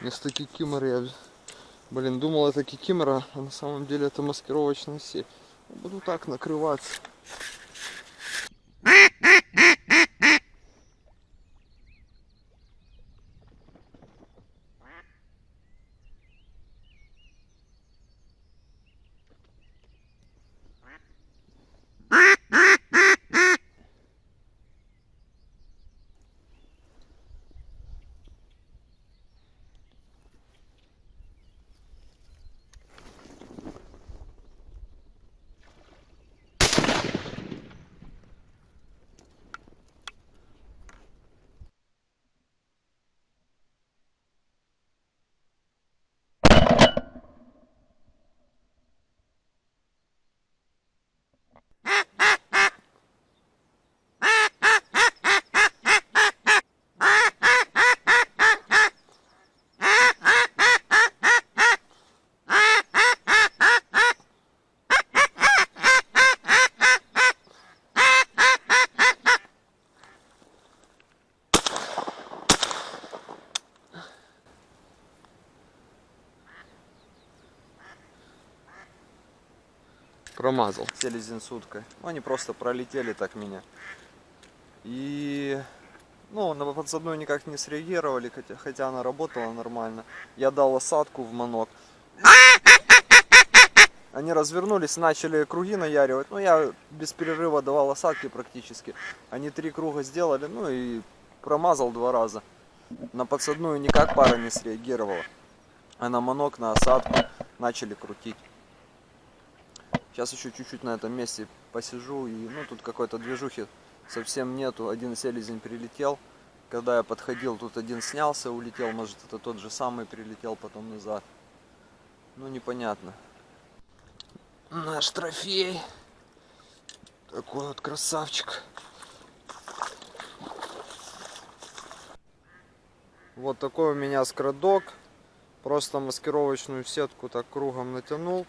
Вместо кикиморы я, блин, думал это кикимора, а на самом деле это маскировочная сеть. Буду так накрываться. Промазал селезень с уткой. Ну, они просто пролетели так меня. И ну, на подсадную никак не среагировали, хотя, хотя она работала нормально. Я дал осадку в манок. Они развернулись, начали круги наяривать. Ну, я без перерыва давал осадки практически. Они три круга сделали, ну и промазал два раза. На подсадную никак пара не среагировала. А на манок, на осадку начали крутить. Сейчас еще чуть-чуть на этом месте посижу. И ну тут какой-то движухи совсем нету. Один селезень прилетел. Когда я подходил, тут один снялся, улетел. Может это тот же самый прилетел потом назад. Ну непонятно. Наш трофей. Такой вот красавчик. Вот такой у меня скрадок. Просто маскировочную сетку так кругом натянул.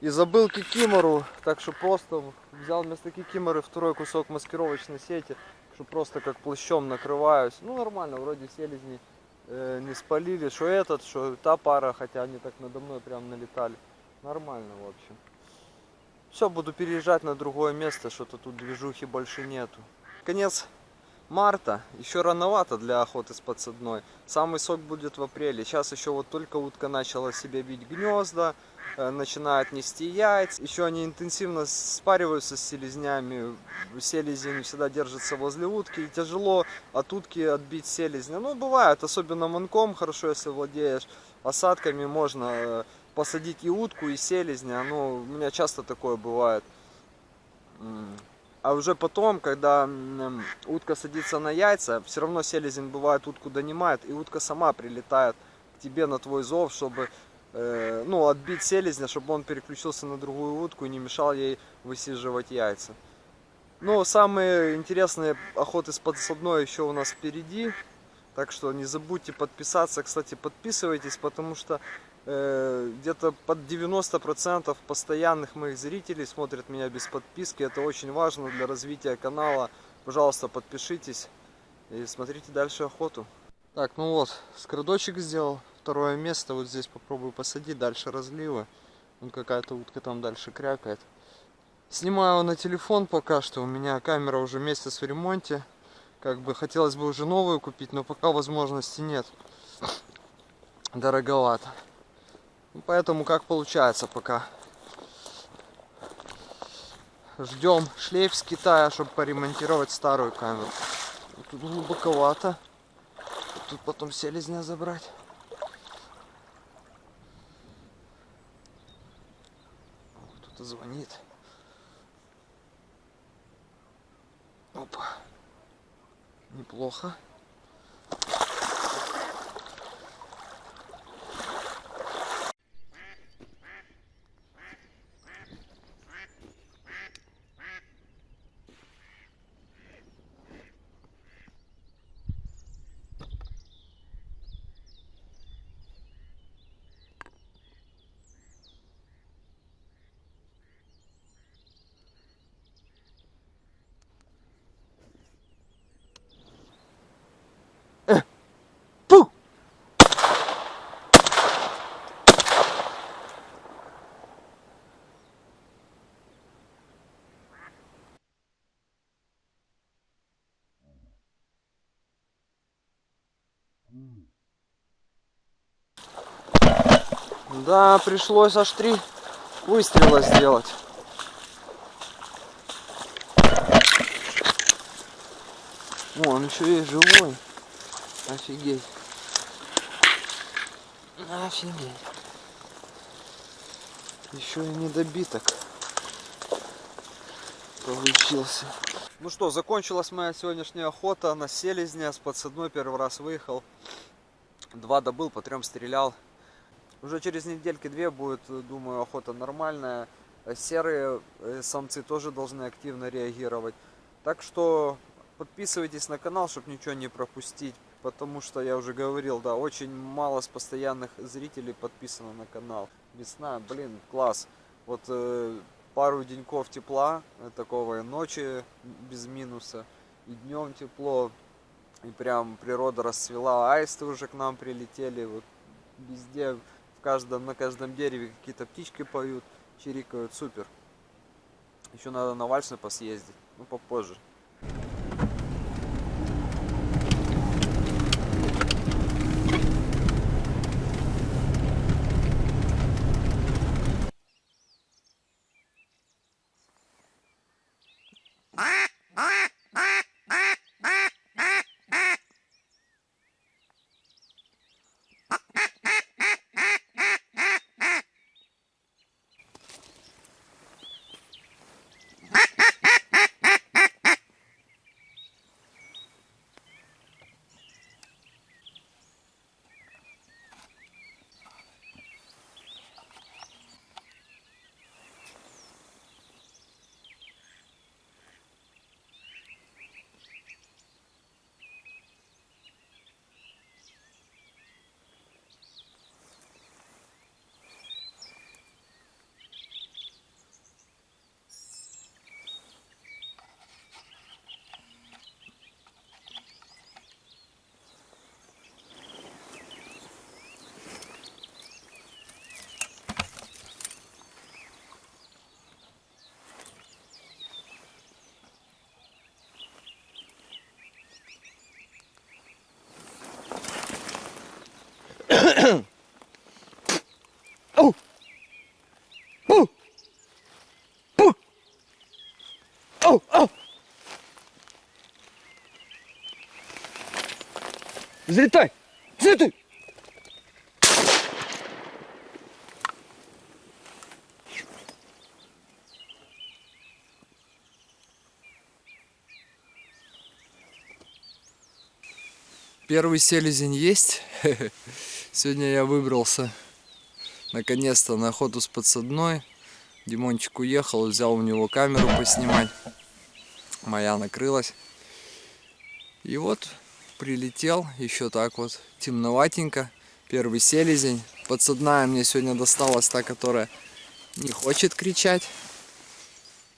И забыл кикимору, так что просто взял вместо кикиморы второй кусок маскировочной сети, что просто как плащом накрываюсь. Ну нормально, вроде селезни э, не спалили, что этот, что та пара, хотя они так надо мной прям налетали. Нормально в общем. Все, буду переезжать на другое место, что-то тут движухи больше нету. Конец марта, еще рановато для охоты с подсадной. Самый сок будет в апреле. Сейчас еще вот только утка начала себе бить гнезда. Э, начинают нести яйца. Еще они интенсивно спариваются с селезнями. Селезень всегда держится возле утки. И тяжело от утки отбить селезня. Ну, бывает, особенно манком, хорошо, если владеешь. Осадками можно э, посадить и утку, и селезня. Ну, у меня часто такое бывает. А уже потом, когда утка садится на яйца, все равно селезень бывает утку донимает, и утка сама прилетает к тебе на твой зов, чтобы ну, отбить селезня, чтобы он переключился на другую утку и не мешал ей высиживать яйца. Но самые интересные охоты с подсадной еще у нас впереди. Так что не забудьте подписаться. Кстати, подписывайтесь, потому что э, где-то под 90% постоянных моих зрителей смотрят меня без подписки. Это очень важно для развития канала. Пожалуйста, подпишитесь и смотрите дальше охоту. Так, ну вот, скрадочек сделал второе место. Вот здесь попробую посадить. Дальше разливы. Вон какая-то утка там дальше крякает. Снимаю на телефон пока что. У меня камера уже месяц в ремонте. Как бы хотелось бы уже новую купить, но пока возможности нет. Дороговато. Ну, поэтому как получается пока. Ждем шлейф с Китая, чтобы поремонтировать старую камеру. Тут глубоковато. Тут потом селезня забрать. Звонит. Опа. Неплохо. Да, пришлось аж три выстрела сделать. О, он еще и живой. Офигеть. Офигеть. Еще и недобиток получился. Ну что, закончилась моя сегодняшняя охота на селезня. С подсадной первый раз выехал. Два добыл, по трем стрелял. Уже через недельки две будет, думаю, охота нормальная. Серые э, самцы тоже должны активно реагировать. Так что подписывайтесь на канал, чтобы ничего не пропустить. Потому что я уже говорил, да, очень мало с постоянных зрителей подписано на канал. Весна, блин, класс. Вот э, пару деньков тепла, э, такого и ночи без минуса, и днем тепло. И прям природа расцвела, аисты уже к нам прилетели, вот везде, в каждом, на каждом дереве какие-то птички поют, чирикают, супер. Еще надо на Вальшны посъездить, ну попозже. Ау, ау! Взлетай! Взлетай! Первый селезень есть. Сегодня я выбрался наконец-то на охоту с подсадной. Димончик уехал, взял у него камеру поснимать. Моя накрылась. И вот прилетел, еще так вот темноватенько. Первый селезень. Подсадная мне сегодня досталась та, которая не хочет кричать.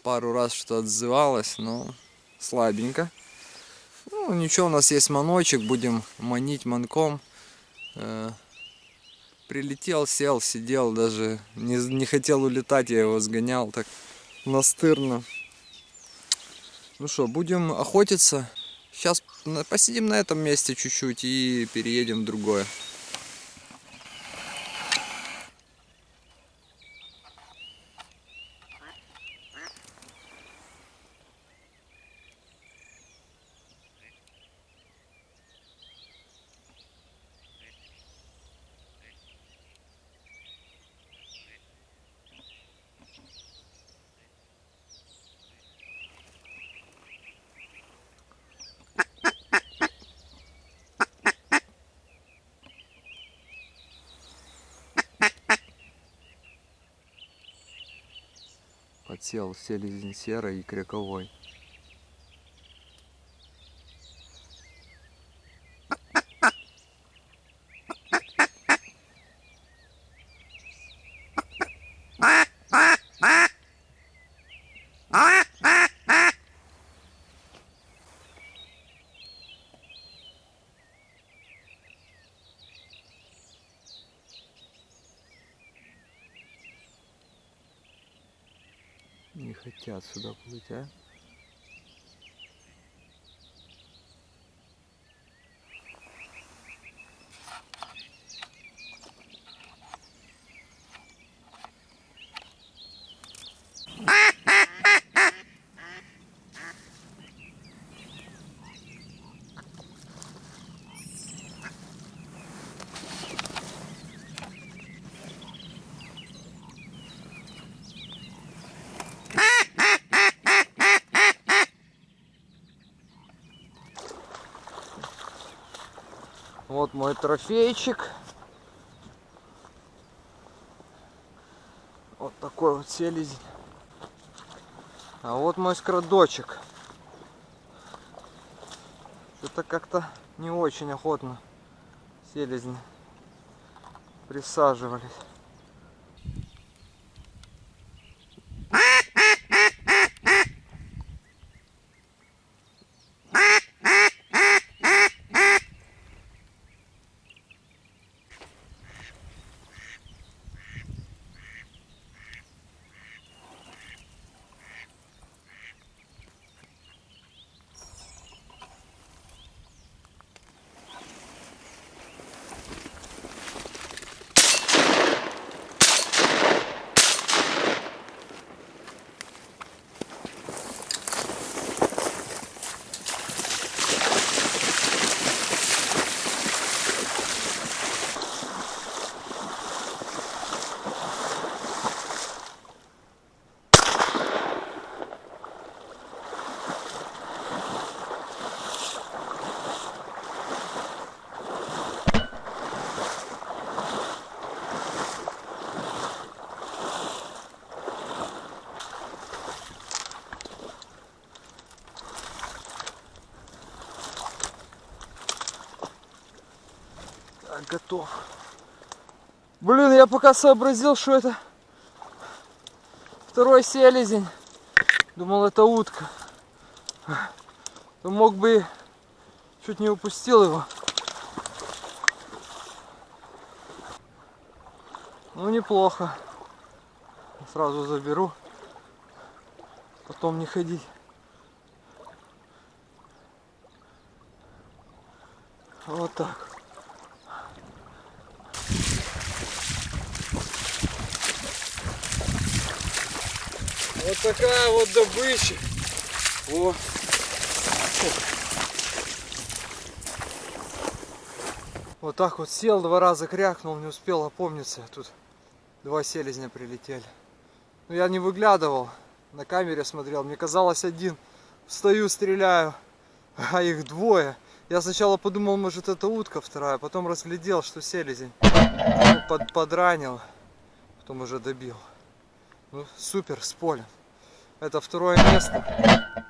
Пару раз что отзывалась, но слабенько. Ну, ничего, у нас есть маночек, будем манить манком. Прилетел, сел, сидел, даже не, не хотел улетать, я его сгонял так настырно. Ну что, будем охотиться. Сейчас посидим на этом месте чуть-чуть и переедем в другое. Подсел селезень серый и кряковой. Не хотят сюда плыть, а? Вот мой трофейчик. Вот такой вот селезень. А вот мой скрадочек. Это как-то не очень охотно селезни присаживались. Готов. Блин, я пока сообразил, что это второй селезень. Думал, это утка. То мог бы чуть не упустил его. Ну, неплохо. Сразу заберу. Потом не ходить. Вот так. Вот такая вот добыча. О. Вот так вот сел, два раза крякнул, не успел опомниться. Тут два селезня прилетели. Но я не выглядывал, на камере смотрел. Мне казалось один. Встаю, стреляю, а их двое. Я сначала подумал, может это утка вторая, потом разглядел, что селезень. Ну, под, подранил, потом уже добил. Ну, супер, с полем. Это второе место.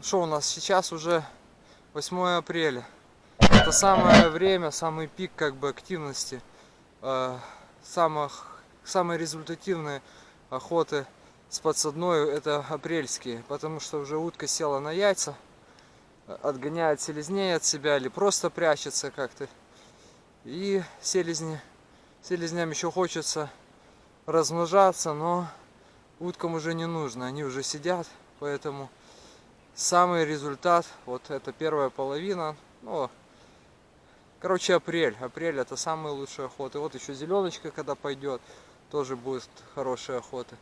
Что у нас сейчас уже 8 апреля. Это самое время, самый пик как бы активности. Э, самых, самые результативные охоты с подсадной это апрельские. Потому что уже утка села на яйца, отгоняет селезней от себя или просто прячется как-то. И селезни, селезням еще хочется размножаться, но уткам уже не нужно, они уже сидят, поэтому самый результат, вот это первая половина, ну, короче, апрель, апрель это самые лучшие охоты, вот еще зеленочка, когда пойдет, тоже будет хорошая охота.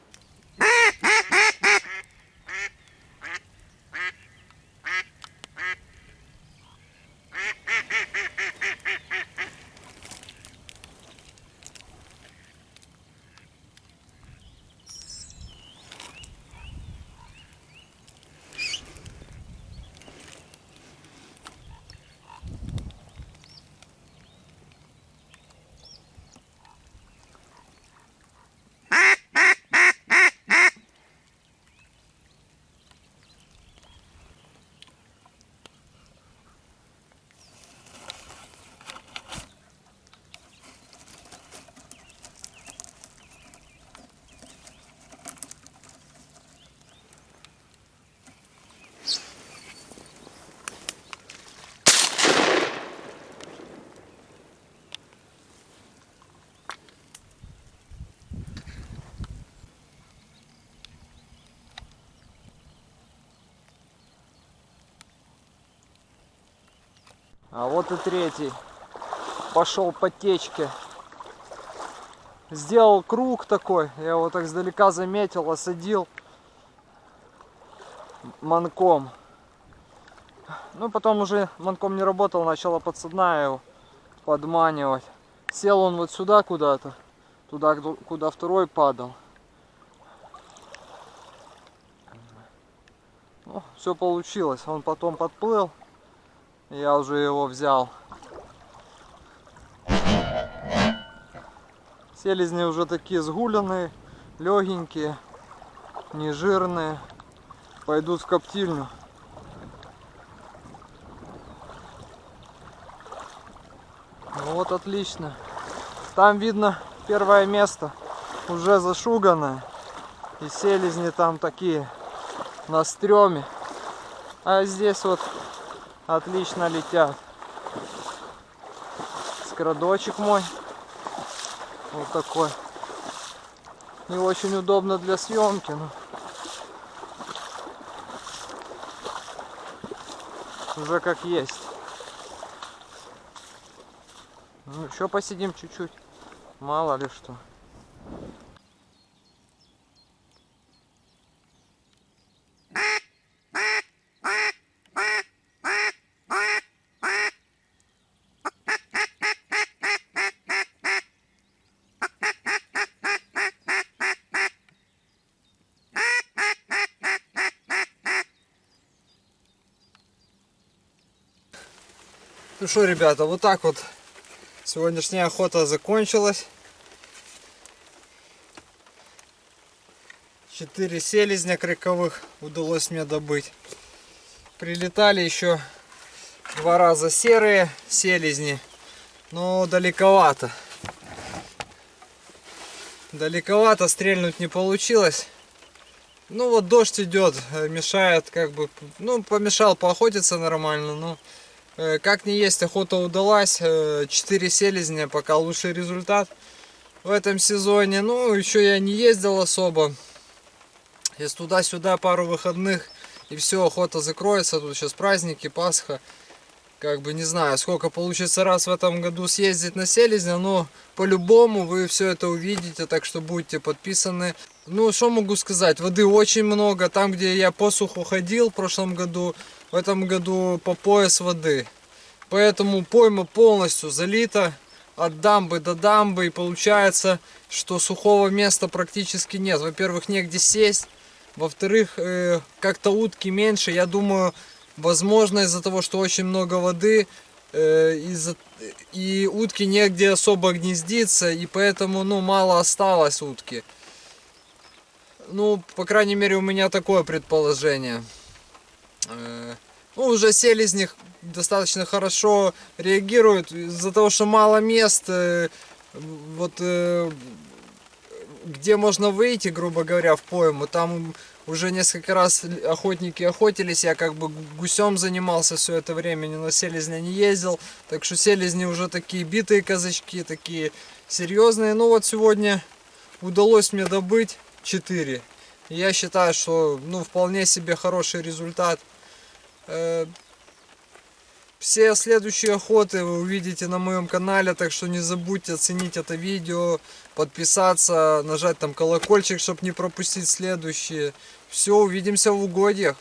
А вот и третий. Пошел по течке. Сделал круг такой. Я его так сдалека заметил, осадил манком. Ну, потом уже манком не работал, начала подсадная его подманивать. Сел он вот сюда куда-то, туда, куда второй падал. Ну, все получилось. Он потом подплыл. Я уже его взял. Селезни уже такие сгуленные, легенькие, нежирные. Пойдут в коптильню. Ну вот отлично. Там видно первое место. Уже зашуганное. И селезни там такие на стреме. А здесь вот отлично летят. Скрадочек мой. Вот такой. Не очень удобно для съемки, но уже как есть. Ну, еще посидим чуть-чуть. Мало ли что. Что, ребята, вот так вот сегодняшняя охота закончилась. Четыре селезня криковых удалось мне добыть. Прилетали еще два раза серые селезни, но далековато. Далековато стрельнуть не получилось. Ну вот дождь идет, э, мешает как бы, ну помешал поохотиться нормально, но как не есть, охота удалась. 4 э, селезня, пока лучший результат в этом сезоне. Ну, еще я не ездил особо. Если туда-сюда пару выходных и все, охота закроется. Тут сейчас праздники, Пасха. Как бы не знаю, сколько получится раз в этом году съездить на селезня, но по-любому вы все это увидите, так что будьте подписаны. Ну, что могу сказать, воды очень много. Там, где я по суху ходил в прошлом году, в этом году по пояс воды. Поэтому пойма полностью залита от дамбы до дамбы. И получается, что сухого места практически нет. Во-первых, негде сесть. Во-вторых, э, как-то утки меньше. Я думаю, возможно из-за того, что очень много воды, э, из и утки негде особо гнездиться. И поэтому ну, мало осталось утки. Ну, по крайней мере, у меня такое предположение. Ну, уже селезни достаточно хорошо реагируют из-за того, что мало мест, э, вот э, где можно выйти, грубо говоря, в пойму, там уже несколько раз охотники охотились, я как бы гусем занимался все это время, ни на селезня не ездил, так что селезни уже такие битые казачки, такие серьезные. Ну вот сегодня удалось мне добыть 4. Я считаю, что ну вполне себе хороший результат. Э, все следующие охоты вы увидите на моем канале, так что не забудьте оценить это видео, подписаться, нажать там колокольчик, чтобы не пропустить следующие. Все, увидимся в угодьях.